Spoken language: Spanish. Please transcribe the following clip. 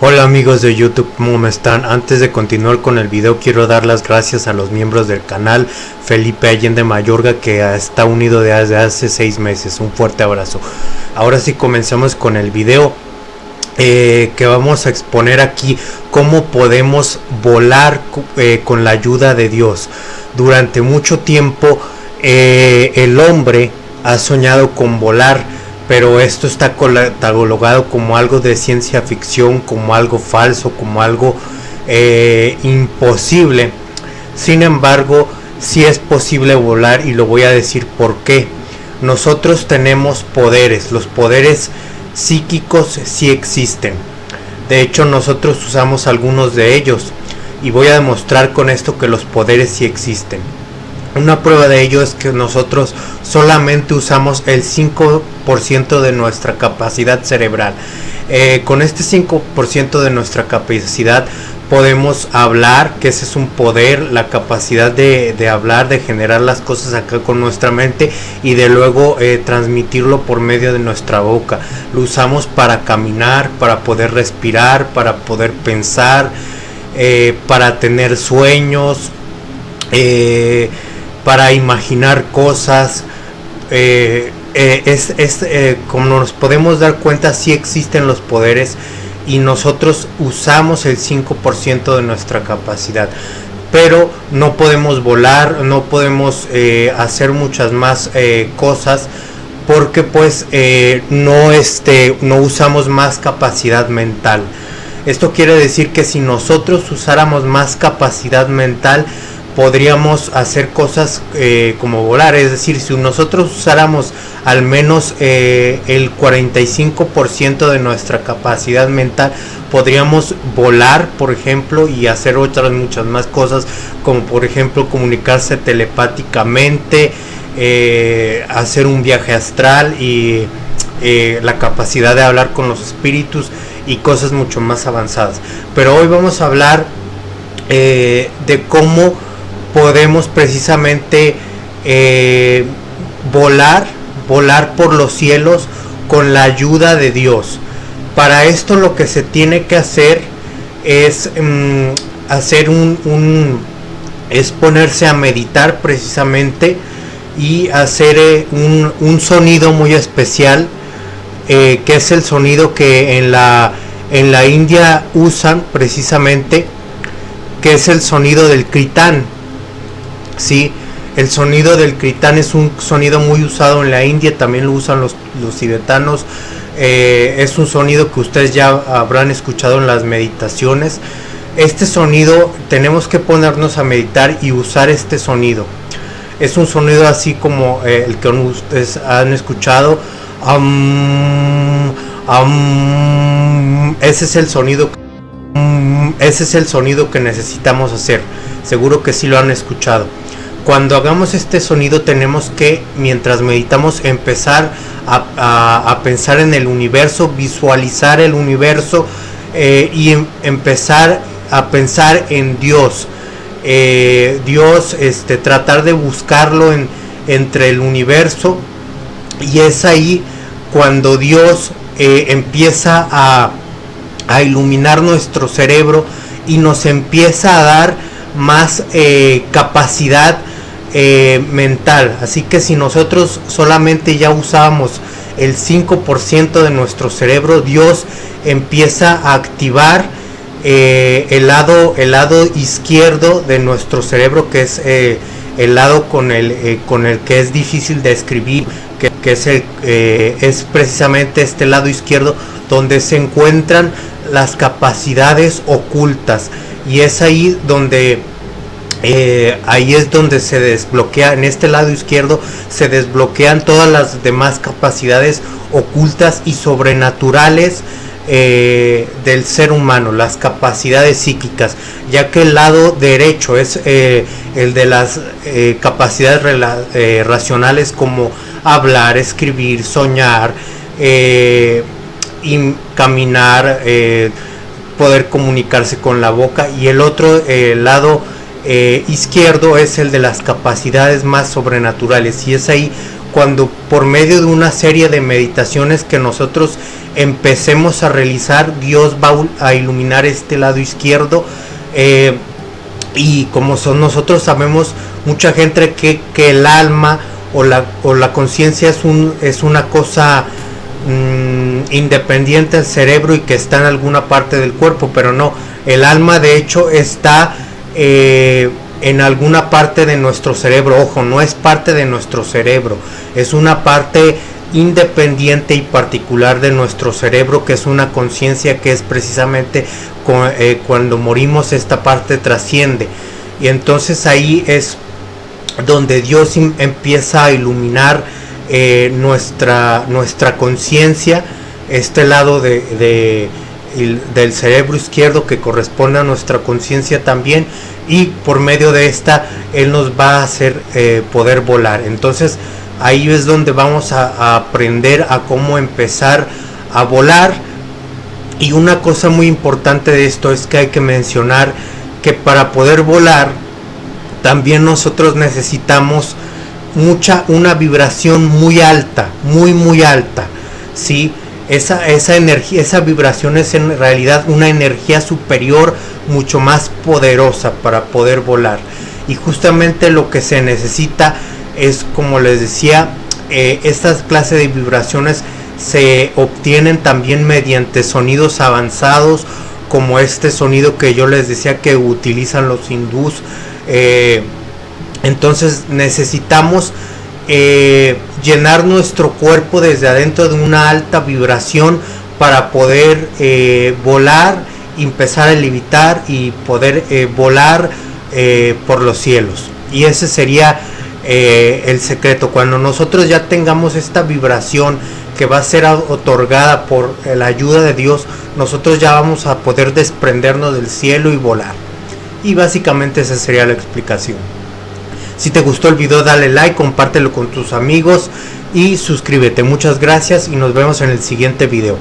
Hola amigos de YouTube, ¿cómo están? Antes de continuar con el video quiero dar las gracias a los miembros del canal Felipe Allende Mayorga que está unido desde hace seis meses, un fuerte abrazo. Ahora sí comenzamos con el video eh, que vamos a exponer aquí cómo podemos volar eh, con la ayuda de Dios. Durante mucho tiempo eh, el hombre ha soñado con volar pero esto está catalogado como algo de ciencia ficción, como algo falso, como algo eh, imposible. Sin embargo, sí es posible volar y lo voy a decir por qué. Nosotros tenemos poderes, los poderes psíquicos sí existen. De hecho, nosotros usamos algunos de ellos y voy a demostrar con esto que los poderes sí existen. Una prueba de ello es que nosotros solamente usamos el 5% de nuestra capacidad cerebral. Eh, con este 5% de nuestra capacidad podemos hablar, que ese es un poder, la capacidad de, hablar, de generar las cosas acá con nuestra mente y de luego eh, transmitirlo por medio de nuestra boca. Lo usamos para caminar, para poder respirar, para poder pensar, eh, para tener sueños para imaginar cosas. Eh, eh, es, eh, como nos podemos dar cuenta, si existen los poderes y nosotros usamos el 5% de nuestra capacidad. Pero no podemos volar, no podemos hacer muchas más cosas porque pues no, este, no usamos más capacidad mental. Esto quiere decir que si nosotros usáramos más capacidad mental, podríamos hacer cosas eh, como volar. Es decir, si nosotros usáramos al menos eh, el 45% de nuestra capacidad mental, podríamos volar, por ejemplo, y hacer otras muchas más cosas, como por ejemplo comunicarse telepáticamente, eh, hacer un viaje astral y la capacidad de hablar con los espíritus y cosas mucho más avanzadas. Pero hoy vamos a hablar de cómo podemos precisamente eh, volar, volar por los cielos con la ayuda de Dios. Para esto lo que se tiene que hacer es mm, hacer un, es ponerse a meditar precisamente y hacer eh, un, sonido muy especial eh, que es el sonido que en la en la India usan precisamente que es el sonido del kritán Sí, el sonido del critán es un sonido muy usado en la India, también lo usan los, los tibetanos. Eh, es un sonido que ustedes ya habrán escuchado en las meditaciones. Este sonido tenemos que ponernos a meditar y usar este sonido. Es un sonido así como eh, el que ustedes han escuchado. ese es el sonido. Ese es el sonido que necesitamos hacer. Seguro que sí lo han escuchado cuando hagamos este sonido tenemos que, mientras meditamos, empezar a, pensar en el universo, visualizar el universo eh, y em, empezar a pensar en Dios. Eh, Dios, este, tratar de buscarlo en, entre el universo y es ahí cuando Dios eh, empieza a, a, iluminar nuestro cerebro y nos empieza a dar más capacidad eh, mental. Así que si nosotros solamente ya usábamos el 5% de nuestro cerebro, Dios empieza a activar eh, el, lado, el lado izquierdo de nuestro cerebro, que es eh, el lado con el, con el que es difícil de escribir, que, que es, el, es precisamente este lado izquierdo donde se encuentran las capacidades ocultas. Y es ahí donde eh, ahí es donde se desbloquea, en este lado izquierdo se desbloquean todas las demás capacidades ocultas y sobrenaturales eh, del ser humano, las capacidades psíquicas, ya que el lado derecho es eh, el de las capacidades racionales como hablar, escribir, soñar, y caminar, poder comunicarse con la boca y el otro lado eh, izquierdo es el de las capacidades más sobrenaturales y es ahí cuando por medio de una serie de meditaciones que nosotros empecemos a realizar, Dios va a iluminar este lado izquierdo. Eh, y como son nosotros sabemos, mucha gente que, que el alma o la, o la conciencia es, un, es una cosa mm, independiente del cerebro y que está en alguna parte del cuerpo, pero no, el alma de hecho está eh, en alguna parte de nuestro cerebro, ojo, no es parte de nuestro cerebro, es una parte independiente y particular de nuestro cerebro que es una conciencia que es precisamente eh, cuando morimos esta parte trasciende y entonces ahí es donde Dios empieza a iluminar eh, nuestra, nuestra conciencia, este lado de, del cerebro izquierdo que corresponde a nuestra conciencia también y por medio de esta Él nos va a hacer eh, poder volar. Entonces ahí es donde vamos a, aprender a cómo empezar a volar y una cosa muy importante de esto es que hay que mencionar que para poder volar también nosotros necesitamos mucha una vibración muy alta, muy muy alta, ¿sí? Esa, esa energía, esa vibración es en realidad una energía superior, mucho más poderosa para poder volar. Y justamente lo que se necesita es, como les decía, eh, estas clases de vibraciones se obtienen también mediante sonidos avanzados, como este sonido que yo les decía que utilizan los hindús eh, entonces necesitamos eh, llenar nuestro cuerpo desde adentro de una alta vibración para poder eh, volar, empezar a levitar y poder volar por los cielos. Y ese sería el secreto. Cuando nosotros ya tengamos esta vibración que va a ser otorgada por la ayuda de Dios, nosotros ya vamos a poder desprendernos del cielo y volar. Y básicamente esa sería la explicación. Si te gustó el video dale like, compártelo con tus amigos y suscríbete. Muchas gracias y nos vemos en el siguiente video.